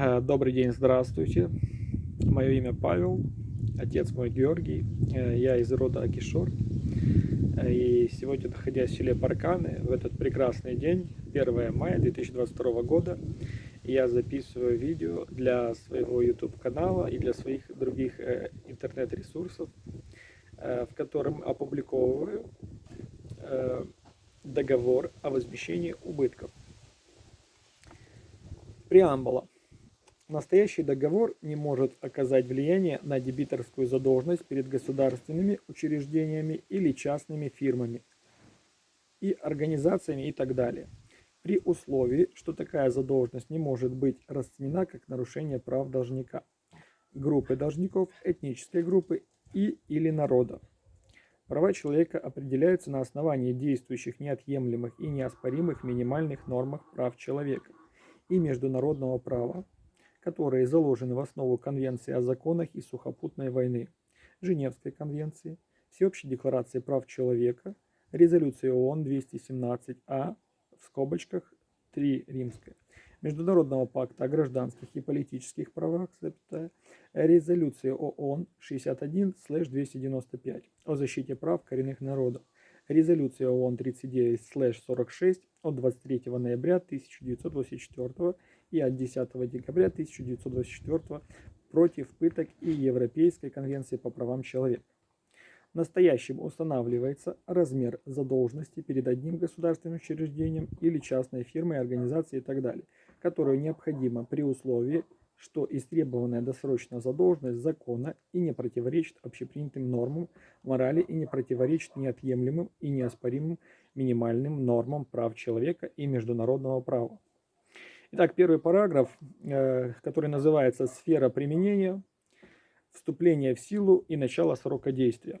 Э, добрый день, здравствуйте. Мое имя Павел, отец мой Георгий. Э, я из рода Акишор. Э, и сегодня, находясь в селе Парканы, в этот прекрасный день, 1 мая 2022 года, я записываю видео для своего YouTube канала и для своих других интернет-ресурсов, в котором опубликовываю договор о возмещении убытков. Преамбула. Настоящий договор не может оказать влияние на дебиторскую задолженность перед государственными учреждениями или частными фирмами и организациями и так далее, при условии, что такая задолженность не может быть расценена как нарушение прав должника, группы должников, этнической группы и или народа. Права человека определяются на основании действующих неотъемлемых и неоспоримых минимальных нормах прав человека и международного права, которые заложены в основу Конвенции о законах и сухопутной войны, Женевской конвенции, Всеобщей декларации прав человека, резолюции ООН 217А в скобочках 3 римская, Международного пакта о гражданских и политических правах, резолюции ООН 61-295 о защите прав коренных народов, резолюция ООН 39-46 от 23 ноября 1984 и от 10 декабря 1924 против пыток и Европейской конвенции по правам человека. Настоящим устанавливается размер задолженности перед одним государственным учреждением или частной фирмой, организацией и так далее, которую необходимо при условии, что истребованная досрочная задолженность законна и не противоречит общепринятым нормам морали и не противоречит неотъемлемым и неоспоримым минимальным нормам прав человека и международного права. Итак, первый параграф, э, который называется «Сфера применения», «Вступление в силу и начало срока действия».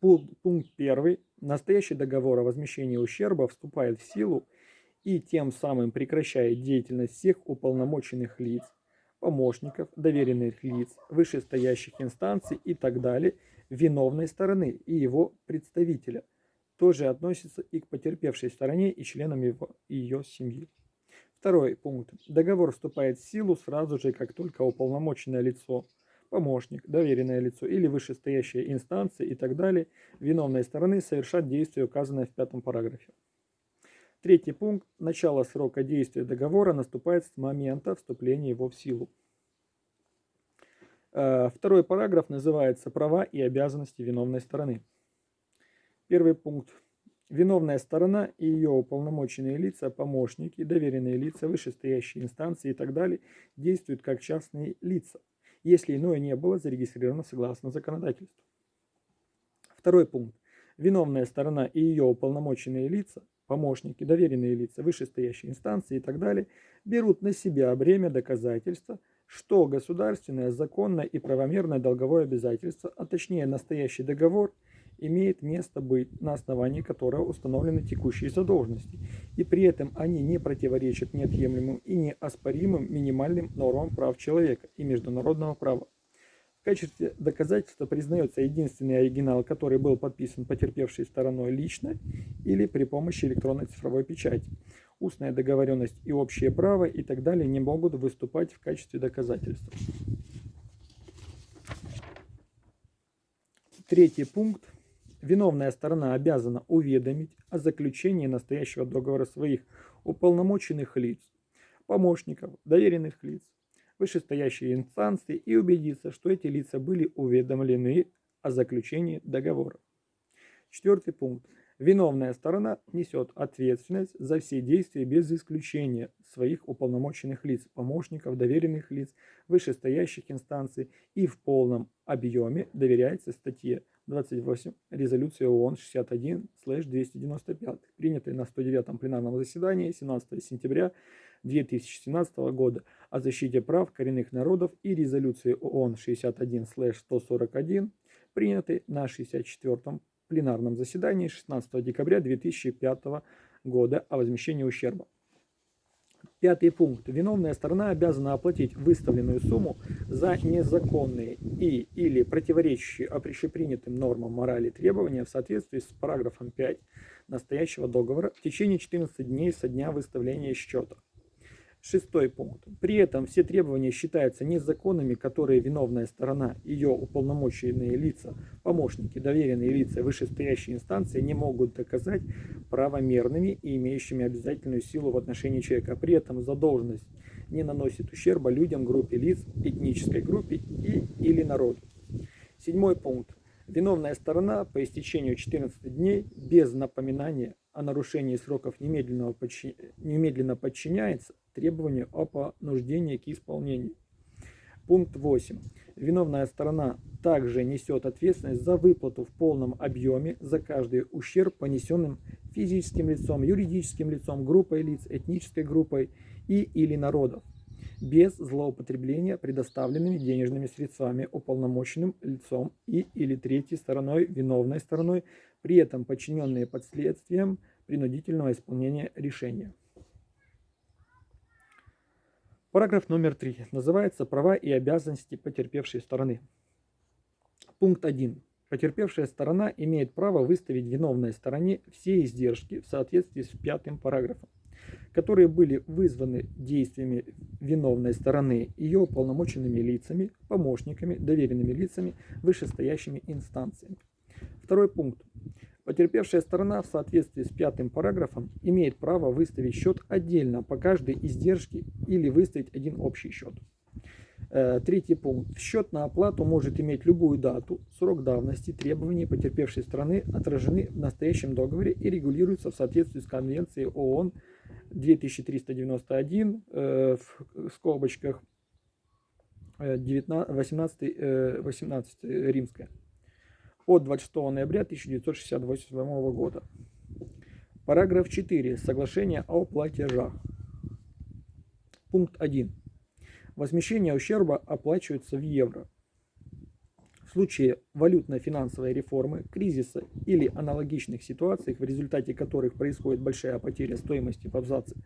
Пункт первый. Настоящий договор о возмещении ущерба вступает в силу и тем самым прекращает деятельность всех уполномоченных лиц, помощников, доверенных лиц, вышестоящих инстанций и так далее, виновной стороны и его представителя. Тоже относится и к потерпевшей стороне и членам его, ее семьи. Второй пункт. Договор вступает в силу сразу же, как только уполномоченное лицо, помощник, доверенное лицо или вышестоящая инстанция и так далее виновной стороны совершат действие, указанное в пятом параграфе. Третий пункт. Начало срока действия договора наступает с момента вступления его в силу. Э, второй параграф называется «Права и обязанности виновной стороны». Первый пункт. Виновная сторона и ее уполномоченные лица, помощники, доверенные лица, вышестоящие инстанции и так далее действуют как частные лица, если иное не было зарегистрировано согласно законодательству. Второй пункт. Виновная сторона и ее уполномоченные лица, помощники, доверенные лица, вышестоящие инстанции и так далее берут на себя бремя доказательства, что государственное, законное и правомерное долговое обязательство, а точнее настоящий договор – имеет место быть, на основании которого установлены текущие задолженности, и при этом они не противоречат неотъемлемым и неоспоримым минимальным нормам прав человека и международного права. В качестве доказательства признается единственный оригинал, который был подписан потерпевшей стороной лично или при помощи электронной цифровой печати. Устная договоренность и общее право и так далее не могут выступать в качестве доказательства. Третий пункт Виновная сторона обязана уведомить о заключении настоящего договора своих уполномоченных лиц, помощников, доверенных лиц, вышестоящие инстанции и убедиться, что эти лица были уведомлены о заключении договора. Четвертый пункт. Виновная сторона несет ответственность за все действия без исключения своих уполномоченных лиц, помощников, доверенных лиц, вышестоящих инстанций и в полном объеме доверяется статье 28 резолюции ООН 61-295, принятой на 109 пленарном заседании 17 сентября 2017 года о защите прав коренных народов и резолюции ООН 61-141, принятой на 64 пленарном заседании 16 декабря 2005 года о возмещении ущерба. Пятый пункт. Виновная сторона обязана оплатить выставленную сумму за незаконные и или противоречащие общепринятым нормам морали требования в соответствии с параграфом 5 настоящего договора в течение 14 дней со дня выставления счета. Шестой пункт. При этом все требования считаются незаконными, которые виновная сторона, ее уполномоченные лица, помощники, доверенные лица вышестоящей инстанции не могут доказать правомерными и имеющими обязательную силу в отношении человека. При этом задолженность не наносит ущерба людям, группе лиц, этнической группе и или народу. Седьмой пункт. Виновная сторона по истечению 14 дней без напоминания о нарушении сроков немедленно подчиняется требованию о понуждении к исполнению. Пункт 8. Виновная сторона также несет ответственность за выплату в полном объеме за каждый ущерб, понесенным физическим лицом, юридическим лицом, группой лиц, этнической группой и или народов, без злоупотребления предоставленными денежными средствами уполномоченным лицом и или третьей стороной, виновной стороной при этом подчиненные под следствием принудительного исполнения решения. Параграф номер 3. Называется «Права и обязанности потерпевшей стороны». Пункт 1. Потерпевшая сторона имеет право выставить виновной стороне все издержки в соответствии с пятым параграфом, которые были вызваны действиями виновной стороны, ее уполномоченными лицами, помощниками, доверенными лицами, вышестоящими инстанциями. Второй пункт. Потерпевшая сторона в соответствии с пятым параграфом имеет право выставить счет отдельно по каждой издержке или выставить один общий счет. Э, третий пункт. Счет на оплату может иметь любую дату, срок давности, требования потерпевшей стороны отражены в настоящем договоре и регулируются в соответствии с Конвенцией ООН 2391 э, в скобочках 19, 18, 18 римская от 26 ноября 1968 года. Параграф 4. Соглашение о платежах. Пункт 1. Возмещение ущерба оплачивается в евро. В случае валютно-финансовой реформы, кризиса или аналогичных ситуаций, в результате которых происходит большая потеря стоимости в абзаце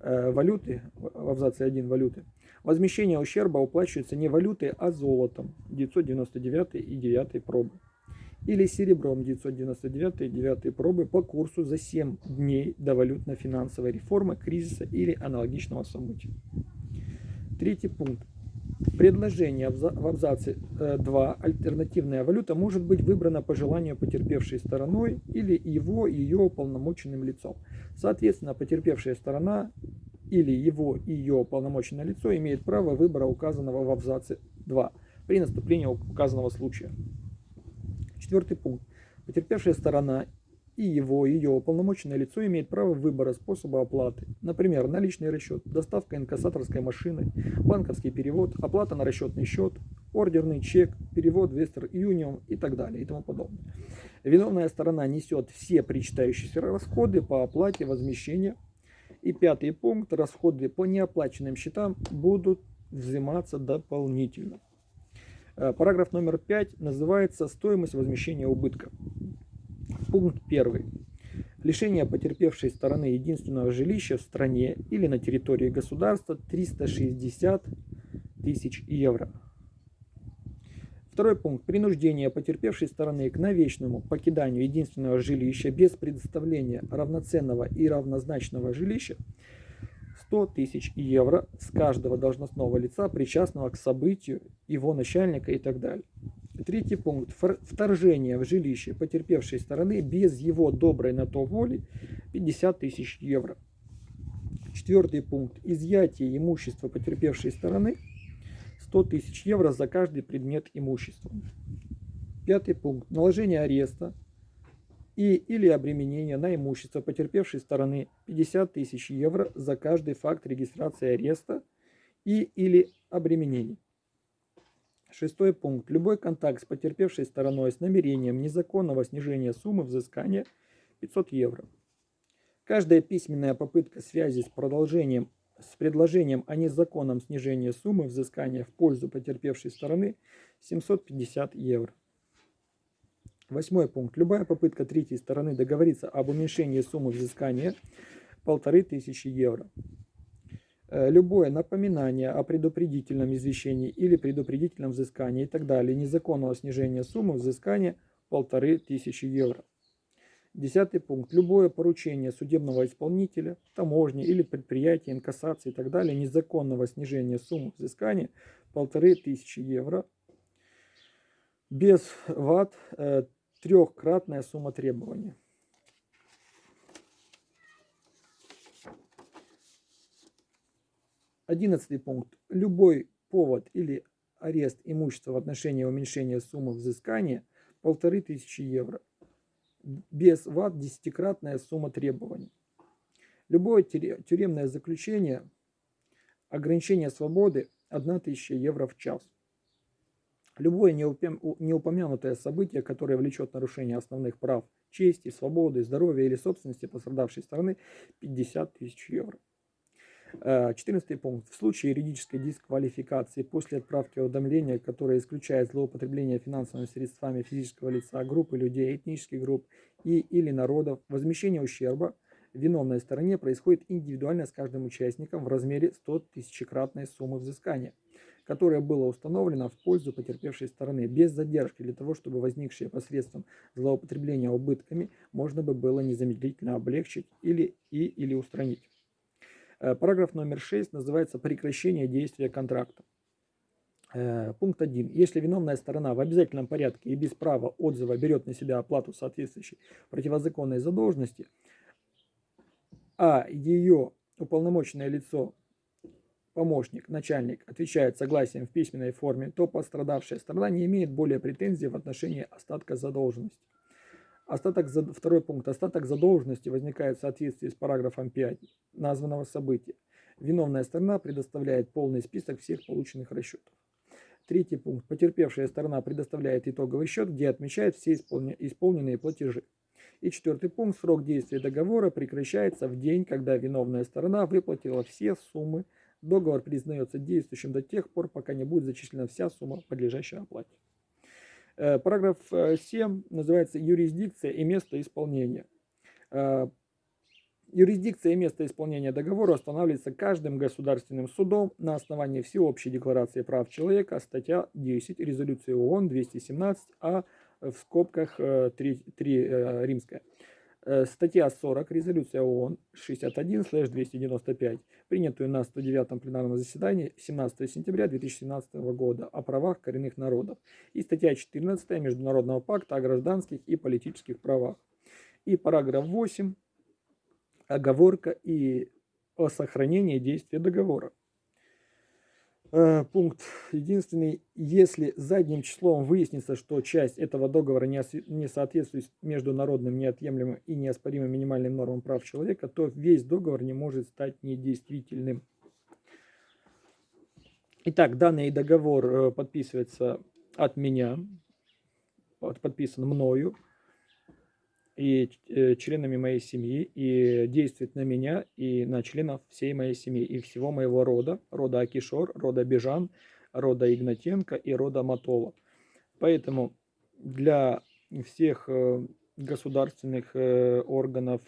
э, валюты, в абзаце 1 валюты, возмещение ущерба уплачивается не валютой, а золотом 999 и 9 пробы или серебром 999 9 пробы по курсу за 7 дней до валютно-финансовой реформы, кризиса или аналогичного события. Третий пункт. Предложение в абзаце 2 э, альтернативная валюта может быть выбрана по желанию потерпевшей стороной или его ее уполномоченным лицом. Соответственно, потерпевшая сторона или его ее уполномоченное лицо имеет право выбора указанного в абзаце 2 при наступлении указанного случая. Четвертый пункт. Потерпевшая сторона и его, ее уполномоченное лицо имеет право выбора способа оплаты. Например, наличный расчет, доставка инкассаторской машины, банковский перевод, оплата на расчетный счет, ордерный чек, перевод Western Union и так далее и тому подобное. Виновная сторона несет все причитающиеся расходы по оплате возмещения. И пятый пункт. Расходы по неоплаченным счетам будут взиматься дополнительно. Э, параграф номер 5 называется «Стоимость возмещения убытка». Пункт 1. Лишение потерпевшей стороны единственного жилища в стране или на территории государства 360 тысяч евро. Второй пункт. Принуждение потерпевшей стороны к навечному покиданию единственного жилища без предоставления равноценного и равнозначного жилища 100 тысяч евро с каждого должностного лица, причастного к событию, его начальника и так далее. Третий пункт. Вторжение в жилище потерпевшей стороны без его доброй на то воли 50 тысяч евро. Четвертый пункт. Изъятие имущества потерпевшей стороны 100 тысяч евро за каждый предмет имущества. Пятый пункт. Наложение ареста и или обременение на имущество потерпевшей стороны 50 тысяч евро за каждый факт регистрации ареста и или обременений. Шестой пункт. Любой контакт с потерпевшей стороной с намерением незаконного снижения суммы взыскания 500 евро. Каждая письменная попытка связи с продолжением с предложением о незаконном снижении суммы взыскания в пользу потерпевшей стороны 750 евро. Восьмой пункт. Любая попытка третьей стороны договориться об уменьшении суммы взыскания полторы тысячи евро. Э, любое напоминание о предупредительном извещении или предупредительном взыскании и так далее, незаконного снижения суммы взыскания полторы тысячи евро. Десятый пункт. Любое поручение судебного исполнителя, таможни или предприятия, инкассации и так далее, незаконного снижения суммы взыскания полторы тысячи евро без ват э, трехкратная сумма требования. Одиннадцатый пункт. Любой повод или арест имущества в отношении уменьшения суммы взыскания полторы тысячи евро. Без ват десятикратная сумма требований. Любое тюремное заключение, ограничение свободы 1000 евро в час. Любое неупомянутое событие, которое влечет нарушение основных прав, чести, свободы, здоровья или собственности пострадавшей стороны 50 тысяч евро. 14 э, пункт. В случае юридической дисквалификации после отправки уведомления, которое исключает злоупотребление финансовыми средствами физического лица, группы людей, этнических групп и или народов, возмещение ущерба виновной стороне происходит индивидуально с каждым участником в размере 100 тысячекратной суммы взыскания, которая была установлена в пользу потерпевшей стороны без задержки для того, чтобы возникшие посредством злоупотребления убытками можно бы было незамедлительно облегчить или и или устранить. Э, параграф номер 6 называется «Прекращение действия контракта». Э, пункт 1. Если виновная сторона в обязательном порядке и без права отзыва берет на себя оплату соответствующей противозаконной задолженности, а ее уполномоченное лицо, помощник, начальник отвечает согласием в письменной форме, то пострадавшая сторона не имеет более претензий в отношении остатка задолженности. Остаток, второй пункт. Остаток задолженности возникает в соответствии с параграфом 5 названного события. Виновная сторона предоставляет полный список всех полученных расчетов. Третий пункт. Потерпевшая сторона предоставляет итоговый счет, где отмечает все исполненные платежи. И четвертый пункт. Срок действия договора прекращается в день, когда виновная сторона выплатила все суммы. Договор признается действующим до тех пор, пока не будет зачислена вся сумма, подлежащая оплате. Э, параграф 7 э, называется «Юрисдикция и место исполнения». Э, юрисдикция и место исполнения договора устанавливается каждым государственным судом на основании Всеобщей декларации прав человека, статья 10 резолюции ООН 217, а в скобках 3, 3 римская. Э, статья 40, резолюция ООН 61-295, принятую на 109 пленарном заседании 17 сентября 2017 года о правах коренных народов. И статья 14 Международного пакта о гражданских и политических правах. И параграф 8, оговорка и о сохранении действия договора. Э, пункт единственный, если задним числом выяснится, что часть этого договора не соответствует международным неотъемлемым и неоспоримым минимальным нормам прав человека, то весь договор не может стать недействительным. Итак, данный договор э, подписывается от меня, подписан мною, и э, членами моей семьи, и действует на меня и на членов всей моей семьи и всего моего рода, рода Акишор, рода Бежан, рода Игнатенко и рода Матова. Поэтому для всех э, государственных э, органов,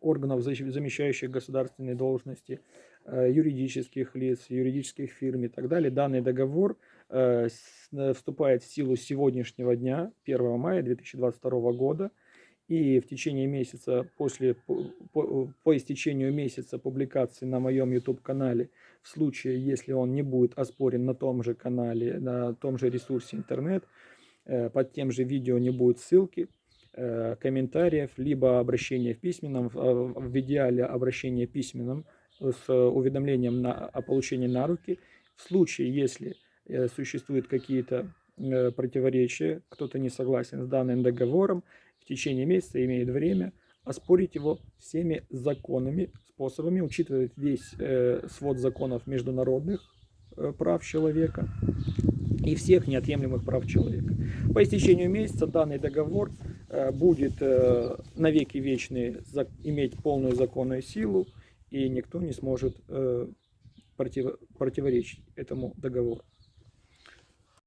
органов, замещающих государственные должности, юридических лиц, юридических фирм и так далее, данный договор вступает в силу сегодняшнего дня, 1 мая 2022 года, и в течение месяца, после, по, по, истечению месяца публикации на моем YouTube-канале, в случае, если он не будет оспорен на том же канале, на том же ресурсе интернет, э, под тем же видео не будет ссылки, э, комментариев, либо обращения в письменном, в идеале обращение письменном с уведомлением на, о получении на руки. В случае, если э, существуют какие-то противоречия, кто-то не согласен с данным договором, в течение месяца имеет время оспорить его всеми законными способами, учитывая весь э, свод законов международных э, прав человека и всех неотъемлемых прав человека. По истечению месяца данный договор э, будет э, навеки вечный иметь полную законную силу, и никто не сможет э, против, противоречить этому договору.